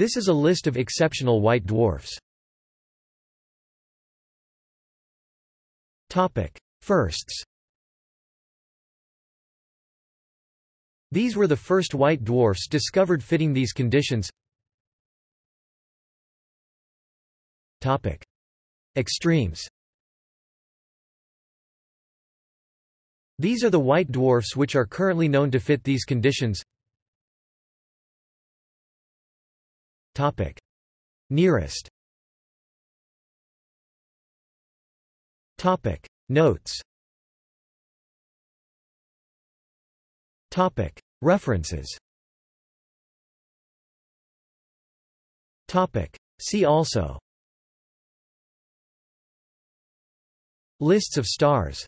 This is a list of exceptional white dwarfs. Topic: Firsts These were the first white dwarfs discovered fitting these conditions. Topic: Extremes These are the white dwarfs which are currently known to fit these conditions. Nearest Topic. Notes Topic. References Topic. See also Lists of stars